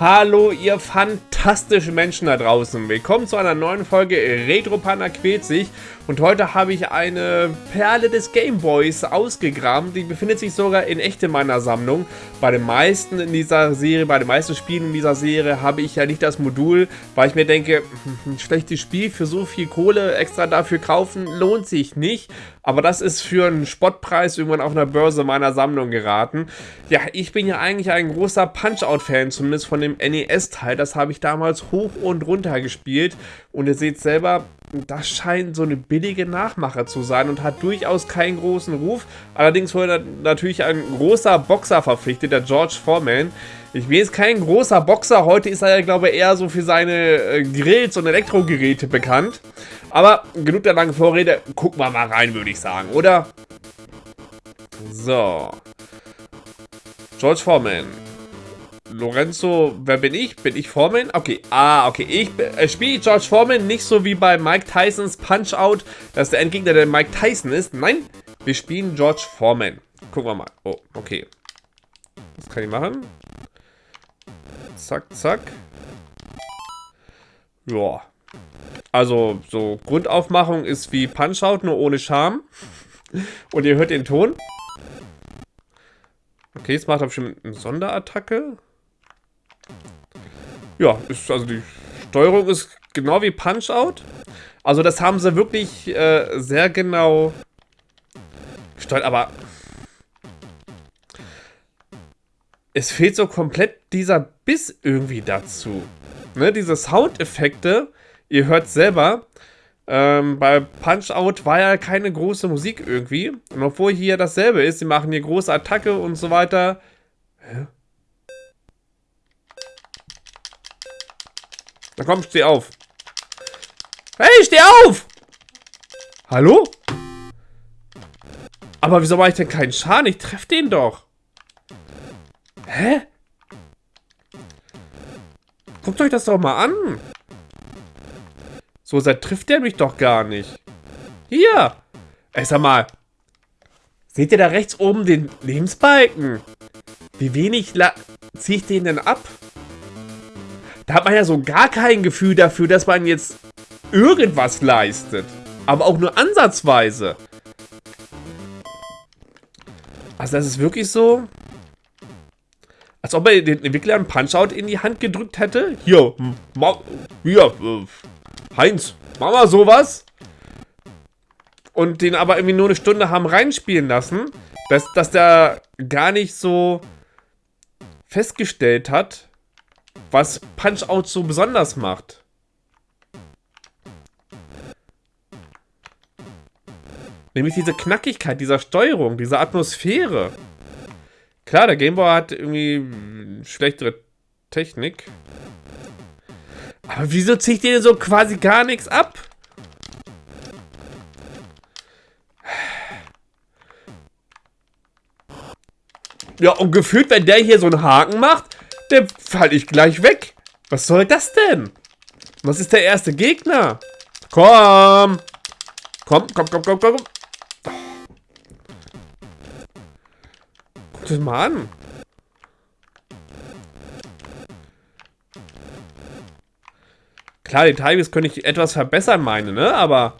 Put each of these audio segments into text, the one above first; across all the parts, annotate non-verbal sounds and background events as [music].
Hallo ihr fantastischen Menschen da draußen. Willkommen zu einer neuen Folge Retro Panda quält sich. Und heute habe ich eine Perle des Gameboys ausgegraben. Die befindet sich sogar in echt in meiner Sammlung. Bei den meisten in dieser Serie, bei den meisten Spielen in dieser Serie habe ich ja nicht das Modul, weil ich mir denke, [laughs] ein schlechtes Spiel für so viel Kohle extra dafür kaufen, lohnt sich nicht. Aber das ist für einen Spottpreis irgendwann auf einer Börse meiner Sammlung geraten. Ja, ich bin ja eigentlich ein großer Punch-Out-Fan, zumindest von dem NES-Teil. Das habe ich damals hoch und runter gespielt. Und ihr seht selber, das scheint so eine billige Nachmache zu sein und hat durchaus keinen großen Ruf. Allerdings wurde natürlich ein großer Boxer verpflichtet, der George Foreman. Ich bin jetzt kein großer Boxer, heute ist er ja, glaube ich, eher so für seine äh, Grills und Elektrogeräte bekannt. Aber genug der langen Vorrede, gucken wir mal rein, würde ich sagen, oder? So. George Foreman. Lorenzo, wer bin ich? Bin ich Foreman? Okay, ah, okay. Ich äh, spiele George Foreman nicht so wie bei Mike Tysons Punch-Out, dass der Endgegner der Mike Tyson ist. Nein, wir spielen George Foreman. Gucken wir mal. Oh, okay. Was kann ich machen? Zack, zack. Ja. Also, so Grundaufmachung ist wie Punch-Out, nur ohne Charme. [laughs] Und ihr hört den Ton. Okay, jetzt macht er bestimmt eine Sonderattacke. Ja, ist, also die Steuerung ist genau wie Punch-Out. Also das haben sie wirklich äh, sehr genau gesteuert, aber es fehlt so komplett dieser Biss irgendwie dazu. Ne, diese Soundeffekte, ihr hört selber, ähm, bei Punch-Out war ja keine große Musik irgendwie. Und obwohl hier dasselbe ist, sie machen hier große Attacke und so weiter. Hä? Na komm, steh auf. Hey, steh auf! Hallo? Aber wieso mache ich denn keinen Schaden? Ich treffe den doch. Hä? Guckt euch das doch mal an. So, seit trifft der mich doch gar nicht. Hier. Ey, sag mal. Seht ihr da rechts oben den Lebensbalken? Wie wenig ziehe ich den denn ab? Da hat man ja so gar kein Gefühl dafür, dass man jetzt irgendwas leistet. Aber auch nur ansatzweise. Also das ist wirklich so, als ob er den Entwickler einen Punch-Out in die Hand gedrückt hätte. Hier, hier, äh, Heinz, mach mal sowas. Und den aber irgendwie nur eine Stunde haben reinspielen lassen, dass, dass der gar nicht so festgestellt hat, was Punch-Out so besonders macht. Nämlich diese Knackigkeit dieser Steuerung, diese Atmosphäre. Klar, der Gameboy hat irgendwie schlechtere Technik. Aber wieso zieht ihr denn so quasi gar nichts ab? Ja, und gefühlt, wenn der hier so einen Haken macht, der falle ich gleich weg. Was soll das denn? Was ist der erste Gegner? Komm! Komm, komm, komm, komm, komm. Guck das mal an. Klar, die Tigers könnte ich etwas verbessern, meine, ne? Aber...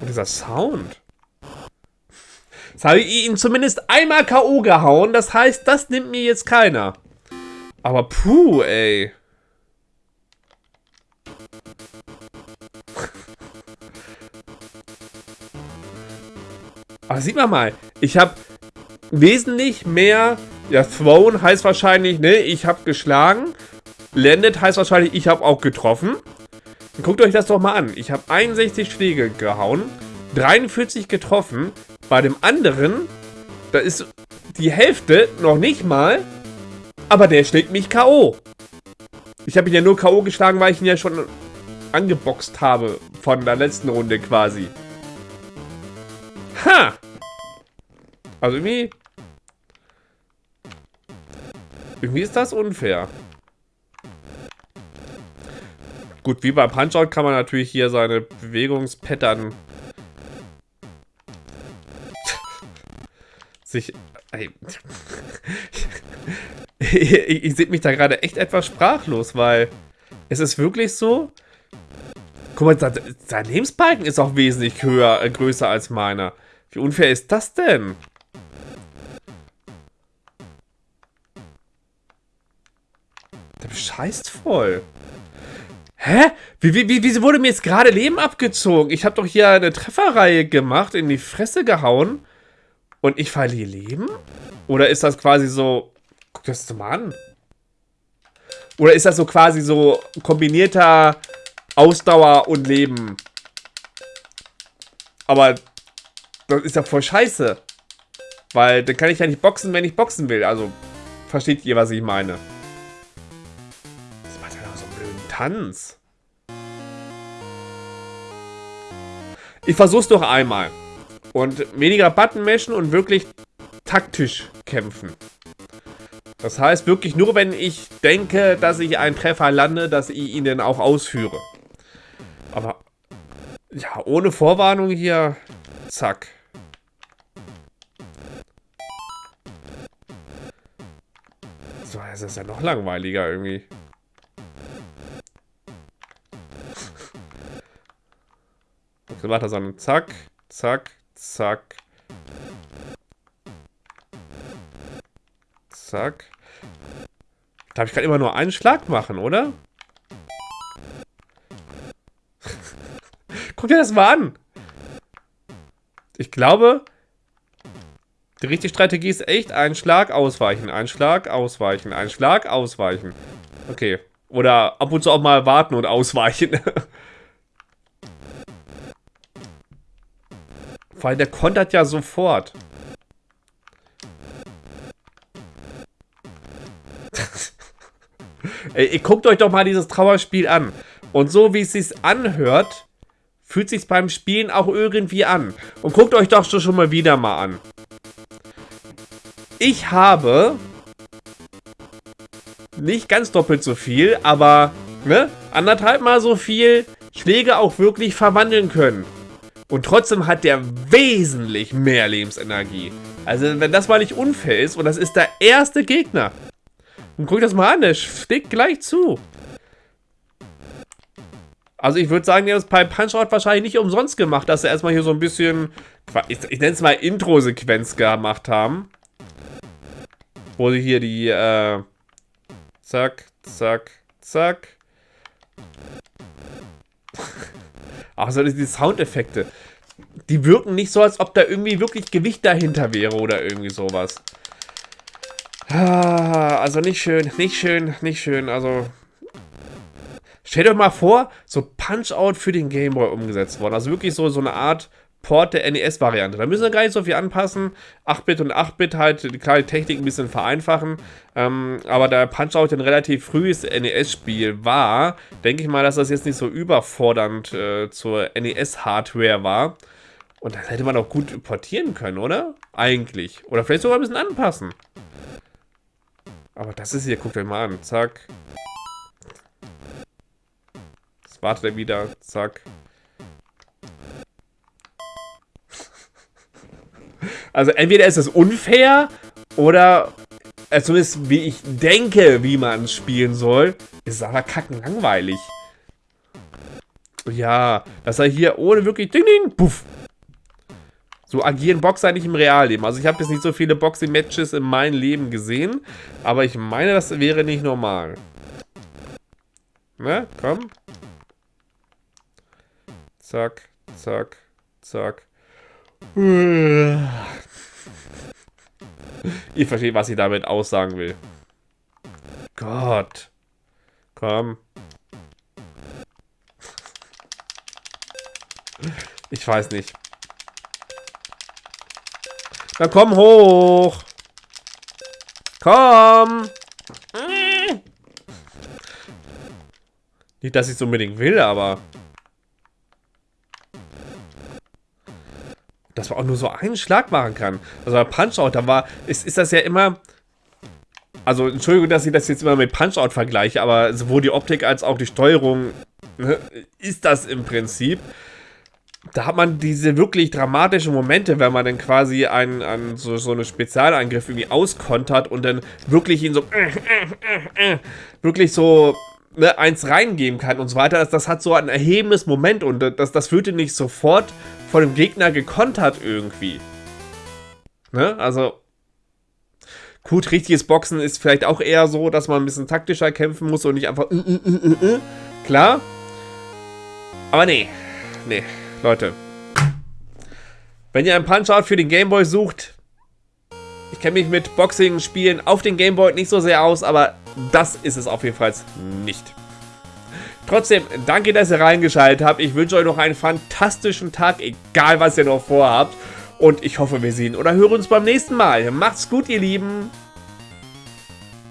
Und dieser Sound. Jetzt habe ich ihn zumindest einmal K.O. gehauen. Das heißt, das nimmt mir jetzt keiner. Aber puh, ey. [laughs] Aber sieht man mal, ich habe wesentlich mehr... Ja, thrown heißt wahrscheinlich, ne, ich habe geschlagen. Landed heißt wahrscheinlich, ich habe auch getroffen. Guckt euch das doch mal an. Ich habe 61 Schläge gehauen, 43 getroffen, bei dem anderen, da ist die Hälfte noch nicht mal, aber der schlägt mich K.O. Ich habe ihn ja nur K.O. geschlagen, weil ich ihn ja schon angeboxt habe von der letzten Runde quasi. Ha! Also irgendwie... Irgendwie ist das unfair. Gut, wie bei Punch-Out kann man natürlich hier seine Bewegungspattern sich... [laughs] ich, ich sehe mich da gerade echt etwas sprachlos, weil es ist wirklich so. Guck mal, sein Lebensbalken ist auch wesentlich höher, äh, größer als meiner. Wie unfair ist das denn? Der bescheißt voll. Hä? Wie, wie, wie, wieso wurde mir jetzt gerade Leben abgezogen? Ich habe doch hier eine Trefferreihe gemacht, in die Fresse gehauen. Und ich verliere Leben? Oder ist das quasi so... Guck das mal an. Oder ist das so quasi so kombinierter Ausdauer und Leben? Aber das ist ja voll scheiße. Weil dann kann ich ja nicht boxen, wenn ich boxen will. Also, versteht ihr, was ich meine? Das macht ja noch so einen blöden Tanz. Ich versuch's doch einmal. Und weniger Button mischen und wirklich taktisch kämpfen. Das heißt wirklich nur, wenn ich denke, dass ich einen Treffer lande, dass ich ihn dann auch ausführe. Aber ja, ohne Vorwarnung hier, zack. So, das ist ja noch langweiliger irgendwie. [laughs] Okay, warte, sondern zack, zack, zack. Zack. Darf ich gerade immer nur einen Schlag machen, oder? [laughs] Guck dir das mal an. Ich glaube, die richtige Strategie ist echt ein Schlag ausweichen, ein Schlag ausweichen, ein Schlag ausweichen. Okay. Oder ab und zu auch mal warten und ausweichen. [laughs] Vor allem, der kontert ja sofort. [laughs] Ey, guckt euch doch mal dieses Trauerspiel an. Und so wie es sich anhört, fühlt sich beim Spielen auch irgendwie an. Und guckt euch doch schon mal wieder mal an. Ich habe nicht ganz doppelt so viel, aber ne, anderthalb mal so viel Schläge auch wirklich verwandeln können. Und trotzdem hat der wesentlich mehr Lebensenergie. Also wenn das mal nicht unfair ist und das ist der erste Gegner. Und guck das mal an, der schlägt gleich zu. Also ich würde sagen, der ist bei Punch-Out wahrscheinlich nicht umsonst gemacht, dass sie erstmal hier so ein bisschen, ich, ich nenne es mal Intro-Sequenz gemacht haben. Wo sie hier die, äh, zack, zack, zack. Ach so, die Soundeffekte. Die wirken nicht so, als ob da irgendwie wirklich Gewicht dahinter wäre oder irgendwie sowas. Ah, also nicht schön, nicht schön, nicht schön. Also stellt euch mal vor, so Punch-Out für den Gameboy umgesetzt worden. Also wirklich so, so eine Art Port der NES-Variante. Da müssen wir gar nicht so viel anpassen. 8-Bit und 8-Bit halt, klar, die Technik ein bisschen vereinfachen. Ähm, aber da Punch-Out ein relativ frühes NES-Spiel war, denke ich mal, dass das jetzt nicht so überfordernd äh, zur NES-Hardware war. Und das hätte man auch gut portieren können, oder? Eigentlich. Oder vielleicht sogar ein bisschen anpassen. Aber das ist hier, guckt euch mal an. Zack. Jetzt wartet er wieder. Zack. Also entweder ist es unfair oder äh, zumindest wie ich denke, wie man spielen soll, ist es aber kacken langweilig. Ja, dass er hier ohne wirklich ding ding, puff. So agieren Boxer nicht im Realleben. Also ich habe jetzt nicht so viele Boxing-Matches in meinem Leben gesehen, aber ich meine, das wäre nicht normal. Ne, komm. Zack, zack, zack. Ihr versteht, was ich damit aussagen will. Gott. Komm. Ich weiß nicht. Dann komm hoch. Komm. Nicht, dass ich es unbedingt will, aber... dass man auch nur so einen Schlag machen kann. Also bei Punch-Out, da war, ist, ist das ja immer, also Entschuldigung, dass ich das jetzt immer mit Punch-Out vergleiche, aber sowohl die Optik als auch die Steuerung ne, ist das im Prinzip. da hat man diese wirklich dramatischen Momente, wenn man dann quasi einen, einen so, so einen Spezialangriff irgendwie auskontert und dann wirklich ihn so äh, äh, äh, wirklich so ne, eins reingeben kann und so weiter. Das, das hat so ein erhebendes Moment und das, das wird nicht sofort von dem Gegner gekontert irgendwie. Ne? Also, gut, richtiges Boxen ist vielleicht auch eher so, dass man ein bisschen taktischer kämpfen muss und nicht einfach äh, äh, äh, klar. Aber nee, nee. Leute. Wenn ihr einen Punch-Out für den Gameboy sucht, ich kenne mich mit Boxing-Spielen auf den Gameboy nicht so sehr aus, aber das ist es auf jeden Fall nicht. Trotzdem, danke, dass ihr reingeschaltet habt. Ich wünsche euch noch einen fantastischen Tag, egal was ihr noch vorhabt. Und ich hoffe, wir sehen oder hören uns beim nächsten Mal. Macht's gut, ihr Lieben.